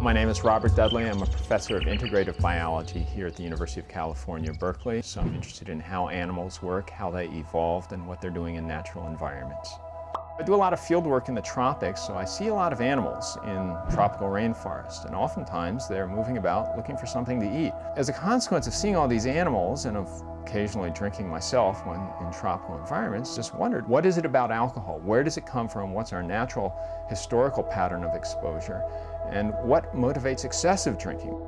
My name is Robert Dudley. I'm a professor of integrative biology here at the University of California, Berkeley. So I'm interested in how animals work, how they evolved, and what they're doing in natural environments. I do a lot of field work in the tropics, so I see a lot of animals in tropical rainforest, and oftentimes they're moving about looking for something to eat. As a consequence of seeing all these animals and of occasionally drinking myself when in tropical environments, just wondered, what is it about alcohol? Where does it come from? What's our natural historical pattern of exposure? And what motivates excessive drinking?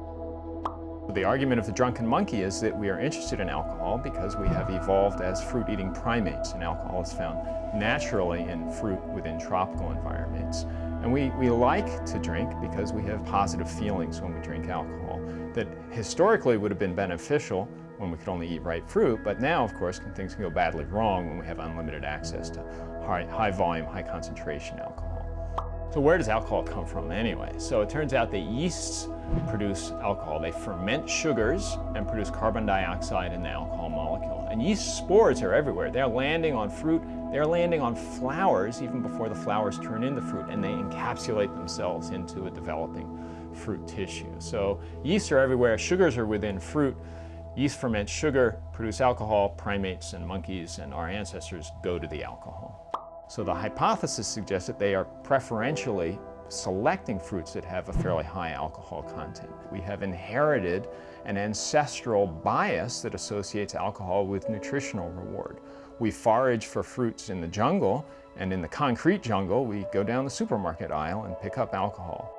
The argument of the drunken monkey is that we are interested in alcohol because we have evolved as fruit-eating primates, and alcohol is found naturally in fruit within tropical environments. And we, we like to drink because we have positive feelings when we drink alcohol that historically would have been beneficial when we could only eat ripe fruit, but now, of course, things can go badly wrong when we have unlimited access to high, high volume, high concentration alcohol. So where does alcohol come from anyway? So it turns out that yeasts produce alcohol. They ferment sugars and produce carbon dioxide in the alcohol molecule. And yeast spores are everywhere. They're landing on fruit, they're landing on flowers even before the flowers turn into fruit, and they encapsulate themselves into a developing fruit tissue. So yeasts are everywhere, sugars are within fruit, Yeast ferment sugar, produce alcohol, primates and monkeys and our ancestors go to the alcohol. So the hypothesis suggests that they are preferentially selecting fruits that have a fairly high alcohol content. We have inherited an ancestral bias that associates alcohol with nutritional reward. We forage for fruits in the jungle, and in the concrete jungle, we go down the supermarket aisle and pick up alcohol.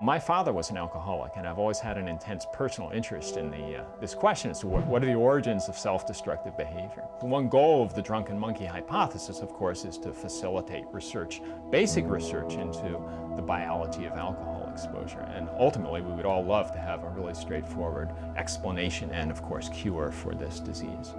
My father was an alcoholic, and I've always had an intense personal interest in the, uh, this question as to what, what are the origins of self-destructive behavior. The one goal of the drunken monkey hypothesis, of course, is to facilitate research, basic research into the biology of alcohol exposure. And ultimately, we would all love to have a really straightforward explanation and, of course, cure for this disease.